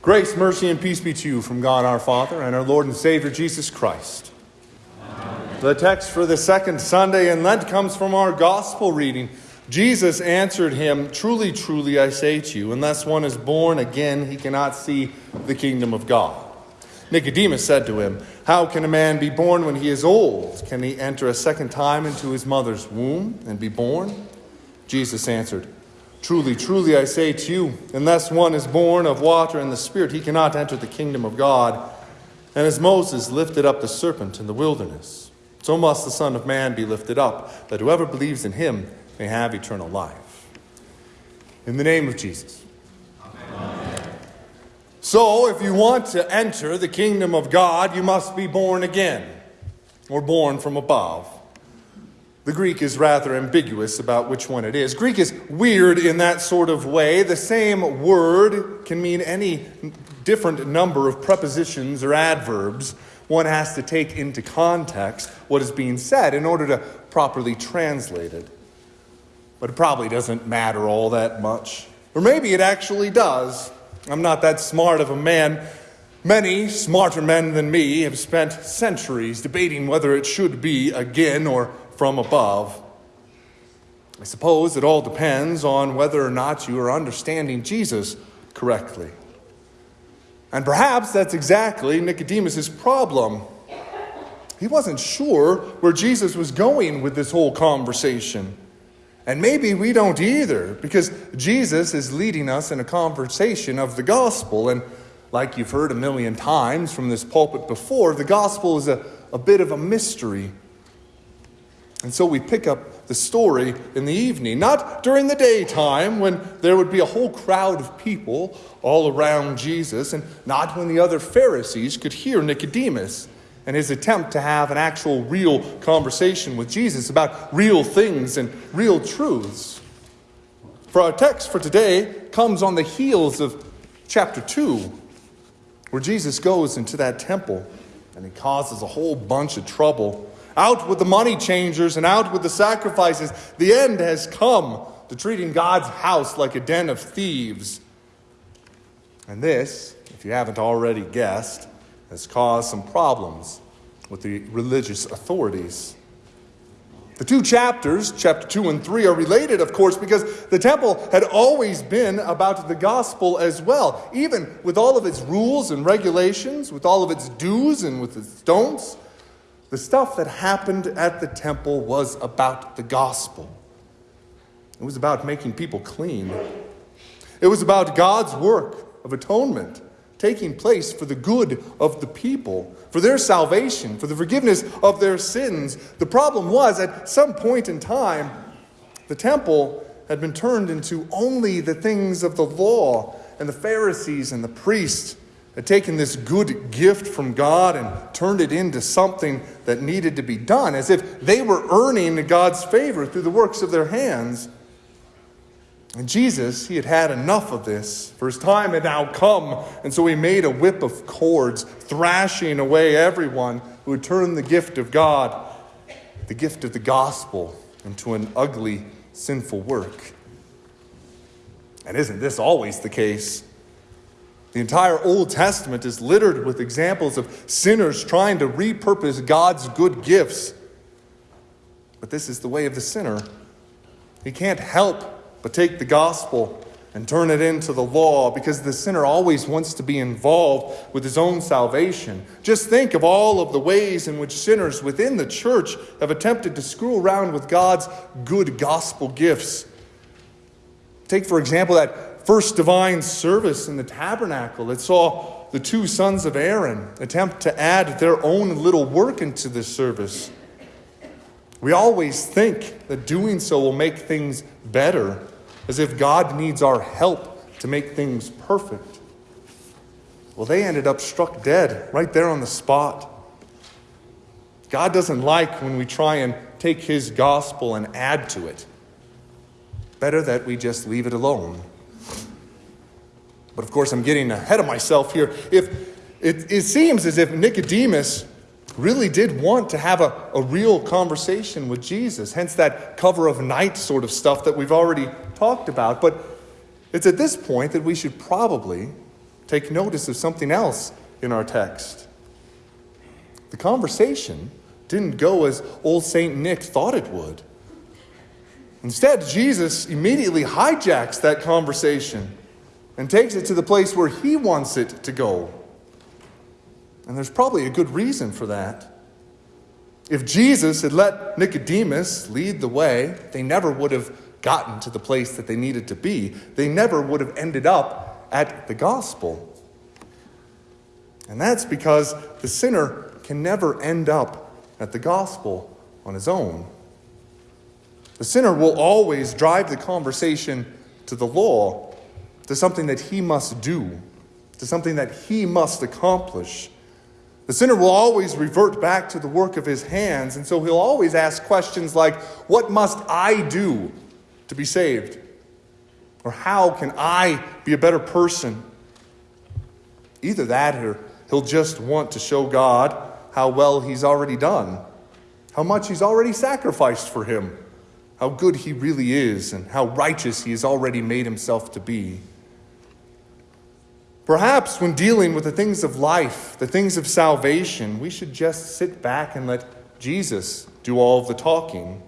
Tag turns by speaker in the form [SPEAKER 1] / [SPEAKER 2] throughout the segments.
[SPEAKER 1] Grace, mercy, and peace be to you from God our Father and our Lord and Savior Jesus Christ. Amen. The text for the second Sunday in Lent comes from our gospel reading. Jesus answered him, Truly, truly, I say to you, unless one is born again, he cannot see the kingdom of God. Nicodemus said to him, How can a man be born when he is old? Can he enter a second time into his mother's womb and be born? Jesus answered, Truly, truly, I say to you, unless one is born of water and the Spirit, he cannot enter the kingdom of God. And as Moses lifted up the serpent in the wilderness, so must the Son of Man be lifted up, that whoever believes in him may have eternal life. In the name of Jesus. Amen. So, if you want to enter the kingdom of God, you must be born again, or born from above. The Greek is rather ambiguous about which one it is. Greek is weird in that sort of way. The same word can mean any different number of prepositions or adverbs. One has to take into context what is being said in order to properly translate it. But it probably doesn't matter all that much. Or maybe it actually does. I'm not that smart of a man. Many smarter men than me have spent centuries debating whether it should be again or from above. I suppose it all depends on whether or not you are understanding Jesus correctly. And perhaps that's exactly Nicodemus' problem. He wasn't sure where Jesus was going with this whole conversation. And maybe we don't either, because Jesus is leading us in a conversation of the gospel. And like you've heard a million times from this pulpit before, the gospel is a, a bit of a mystery. And so we pick up the story in the evening, not during the daytime when there would be a whole crowd of people all around Jesus, and not when the other Pharisees could hear Nicodemus and his attempt to have an actual real conversation with Jesus about real things and real truths. For our text for today comes on the heels of chapter 2, where Jesus goes into that temple and he causes a whole bunch of trouble out with the money changers and out with the sacrifices. The end has come to treating God's house like a den of thieves. And this, if you haven't already guessed, has caused some problems with the religious authorities. The two chapters, chapter 2 and 3, are related, of course, because the temple had always been about the gospel as well. Even with all of its rules and regulations, with all of its do's and with its don'ts, the stuff that happened at the temple was about the gospel. It was about making people clean. It was about God's work of atonement taking place for the good of the people, for their salvation, for the forgiveness of their sins. The problem was, at some point in time, the temple had been turned into only the things of the law, and the Pharisees and the priests had taken this good gift from God and turned it into something that needed to be done, as if they were earning God's favor through the works of their hands. And Jesus, he had had enough of this, for his time had now come, and so he made a whip of cords, thrashing away everyone who had turned the gift of God, the gift of the gospel, into an ugly, sinful work. And isn't this always the case? The entire Old Testament is littered with examples of sinners trying to repurpose God's good gifts. But this is the way of the sinner. He can't help but take the gospel and turn it into the law because the sinner always wants to be involved with his own salvation. Just think of all of the ways in which sinners within the church have attempted to screw around with God's good gospel gifts. Take, for example, that first divine service in the tabernacle that saw the two sons of Aaron attempt to add their own little work into the service. We always think that doing so will make things better, as if God needs our help to make things perfect. Well, they ended up struck dead right there on the spot. God doesn't like when we try and take His gospel and add to it. Better that we just leave it alone. But of course, I'm getting ahead of myself here. If it, it seems as if Nicodemus really did want to have a, a real conversation with Jesus, hence that cover of night sort of stuff that we've already talked about. But it's at this point that we should probably take notice of something else in our text. The conversation didn't go as old St. Nick thought it would. Instead, Jesus immediately hijacks that conversation and takes it to the place where he wants it to go. And there's probably a good reason for that. If Jesus had let Nicodemus lead the way, they never would have gotten to the place that they needed to be. They never would have ended up at the gospel. And that's because the sinner can never end up at the gospel on his own. The sinner will always drive the conversation to the law, to something that he must do, to something that he must accomplish. The sinner will always revert back to the work of his hands, and so he'll always ask questions like, What must I do to be saved? Or how can I be a better person? Either that or he'll just want to show God how well he's already done, how much he's already sacrificed for him, how good he really is, and how righteous he has already made himself to be. Perhaps when dealing with the things of life, the things of salvation, we should just sit back and let Jesus do all of the talking.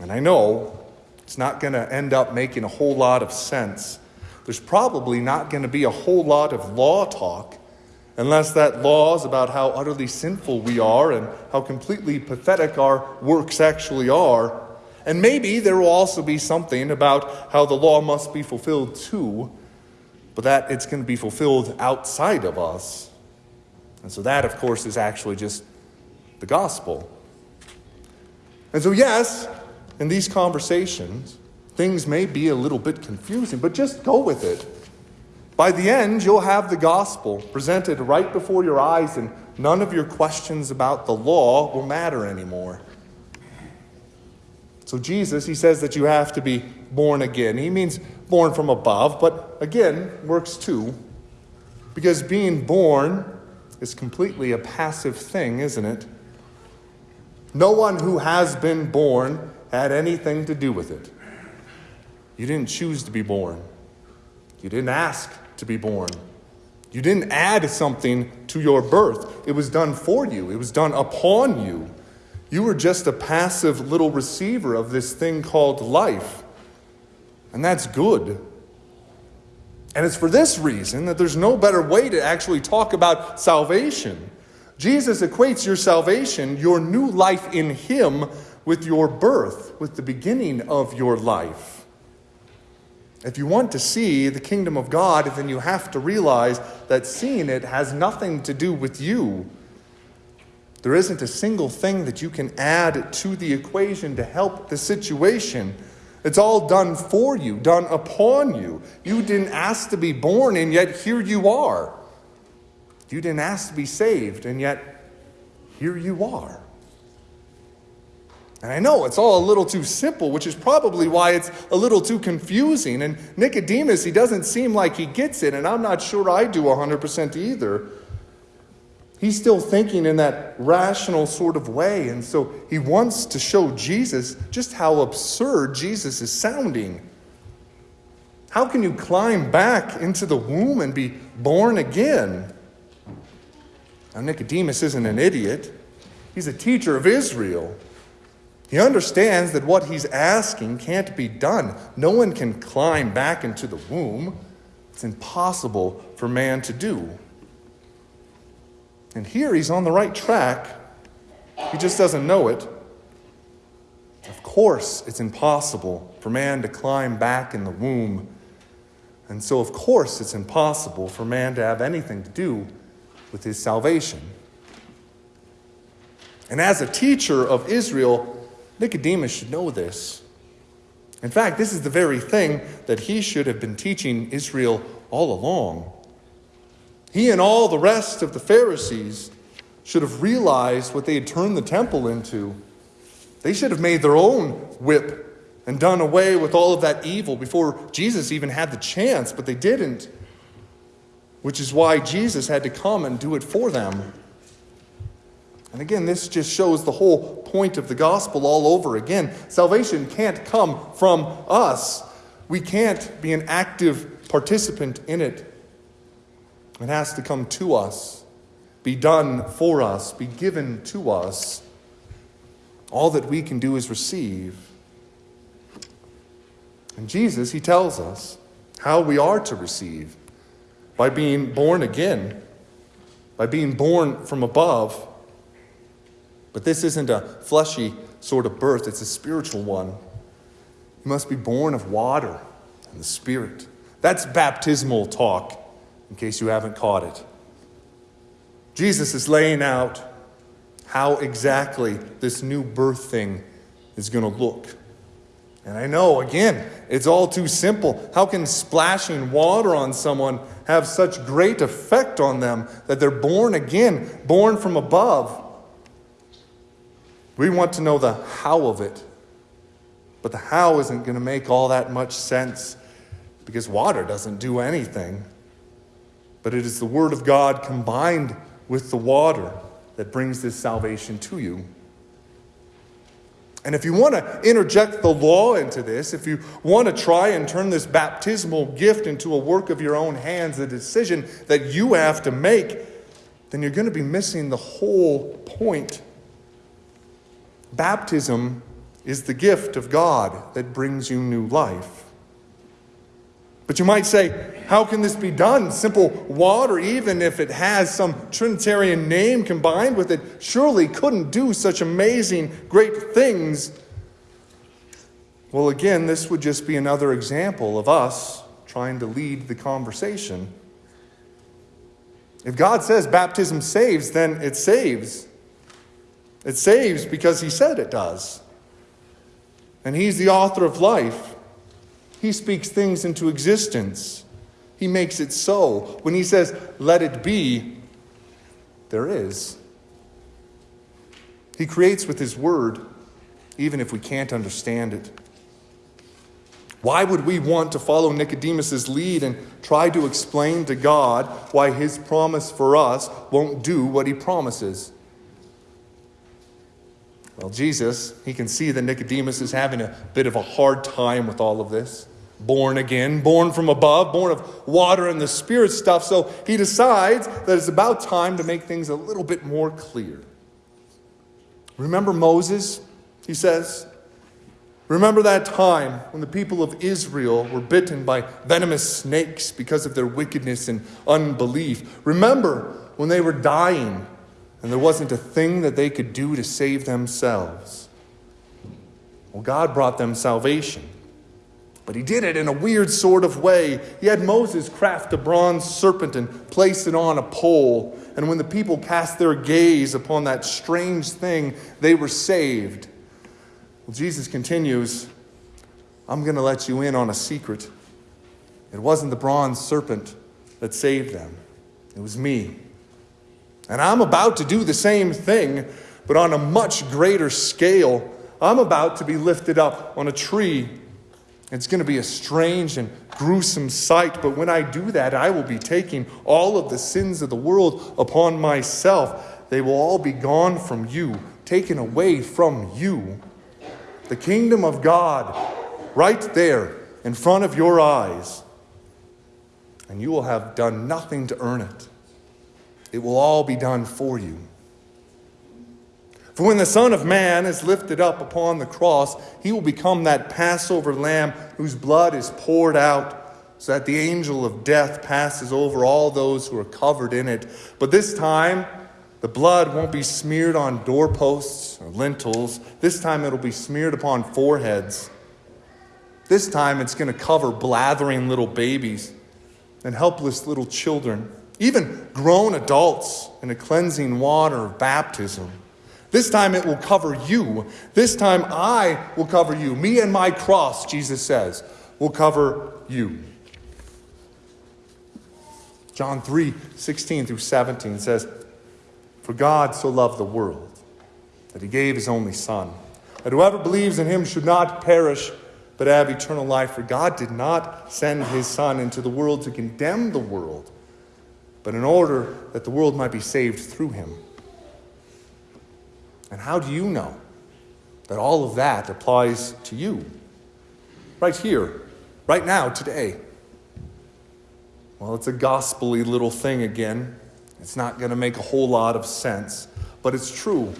[SPEAKER 1] And I know it's not going to end up making a whole lot of sense. There's probably not going to be a whole lot of law talk unless that law is about how utterly sinful we are and how completely pathetic our works actually are. And maybe there will also be something about how the law must be fulfilled too but that it's going to be fulfilled outside of us. And so that, of course, is actually just the gospel. And so, yes, in these conversations, things may be a little bit confusing, but just go with it. By the end, you'll have the gospel presented right before your eyes, and none of your questions about the law will matter anymore. So, Jesus, he says that you have to be born again. He means born from above, but again, works too. Because being born is completely a passive thing, isn't it? No one who has been born had anything to do with it. You didn't choose to be born, you didn't ask to be born. You didn't add something to your birth. It was done for you, it was done upon you. You were just a passive little receiver of this thing called life. And that's good. And it's for this reason that there's no better way to actually talk about salvation. Jesus equates your salvation, your new life in Him, with your birth, with the beginning of your life. If you want to see the kingdom of God, then you have to realize that seeing it has nothing to do with you. There isn't a single thing that you can add to the equation to help the situation. It's all done for you, done upon you. You didn't ask to be born, and yet here you are. You didn't ask to be saved, and yet here you are. And I know it's all a little too simple, which is probably why it's a little too confusing. And Nicodemus, he doesn't seem like he gets it, and I'm not sure I do 100% either. He's still thinking in that rational sort of way. And so he wants to show Jesus just how absurd Jesus is sounding. How can you climb back into the womb and be born again? Now, Nicodemus isn't an idiot, he's a teacher of Israel. He understands that what he's asking can't be done. No one can climb back into the womb, it's impossible for man to do. And here he's on the right track. He just doesn't know it. Of course, it's impossible for man to climb back in the womb. And so, of course, it's impossible for man to have anything to do with his salvation. And as a teacher of Israel, Nicodemus should know this. In fact, this is the very thing that he should have been teaching Israel all along. He and all the rest of the Pharisees should have realized what they had turned the temple into. They should have made their own whip and done away with all of that evil before Jesus even had the chance, but they didn't. Which is why Jesus had to come and do it for them. And again, this just shows the whole point of the gospel all over again. Salvation can't come from us, we can't be an active participant in it. It has to come to us, be done for us, be given to us. All that we can do is receive. And Jesus, he tells us how we are to receive by being born again, by being born from above. But this isn't a fleshy sort of birth, it's a spiritual one. You must be born of water and the Spirit. That's baptismal talk in case you haven't caught it. Jesus is laying out how exactly this new birth thing is going to look. And I know, again, it's all too simple. How can splashing water on someone have such great effect on them that they're born again, born from above? We want to know the how of it. But the how isn't going to make all that much sense because water doesn't do anything but it is the Word of God combined with the water that brings this salvation to you. And if you want to interject the law into this, if you want to try and turn this baptismal gift into a work of your own hands, a decision that you have to make, then you're going to be missing the whole point. Baptism is the gift of God that brings you new life. But you might say, how can this be done? Simple water, even if it has some Trinitarian name combined with it, surely couldn't do such amazing, great things. Well, again, this would just be another example of us trying to lead the conversation. If God says baptism saves, then it saves. It saves because He said it does. And He's the author of life. He speaks things into existence. He makes it so. When he says, let it be, there is. He creates with his word, even if we can't understand it. Why would we want to follow Nicodemus's lead and try to explain to God why his promise for us won't do what he promises? Well, Jesus, he can see that Nicodemus is having a bit of a hard time with all of this born again, born from above, born of water and the Spirit stuff. So he decides that it's about time to make things a little bit more clear. Remember Moses, he says? Remember that time when the people of Israel were bitten by venomous snakes because of their wickedness and unbelief. Remember when they were dying and there wasn't a thing that they could do to save themselves. Well, God brought them salvation. But he did it in a weird sort of way. He had Moses craft a bronze serpent and place it on a pole. And when the people cast their gaze upon that strange thing, they were saved. Well, Jesus continues I'm going to let you in on a secret. It wasn't the bronze serpent that saved them, it was me. And I'm about to do the same thing, but on a much greater scale. I'm about to be lifted up on a tree it's going to be a strange and gruesome sight, but when I do that, I will be taking all of the sins of the world upon myself. They will all be gone from you, taken away from you. The kingdom of God, right there in front of your eyes. And you will have done nothing to earn it. It will all be done for you. For when the Son of Man is lifted up upon the cross, he will become that Passover lamb whose blood is poured out, so that the angel of death passes over all those who are covered in it. But this time, the blood won't be smeared on doorposts or lintels. This time, it'll be smeared upon foreheads. This time, it's going to cover blathering little babies and helpless little children, even grown adults in a cleansing water of baptism. This time it will cover you. This time I will cover you. Me and my cross, Jesus says, will cover you. John 3 16 through 17 says, For God so loved the world that he gave his only Son, that whoever believes in him should not perish, but have eternal life. For God did not send his Son into the world to condemn the world, but in order that the world might be saved through him. And how do you know that all of that applies to you? Right here, right now, today. Well, it's a gospely little thing again. It's not going to make a whole lot of sense, but it's true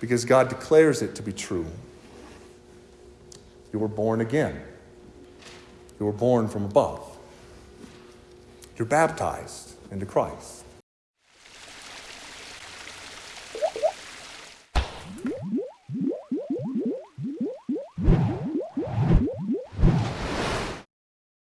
[SPEAKER 1] because God declares it to be true. You were born again. You were born from above. You're baptized into Christ.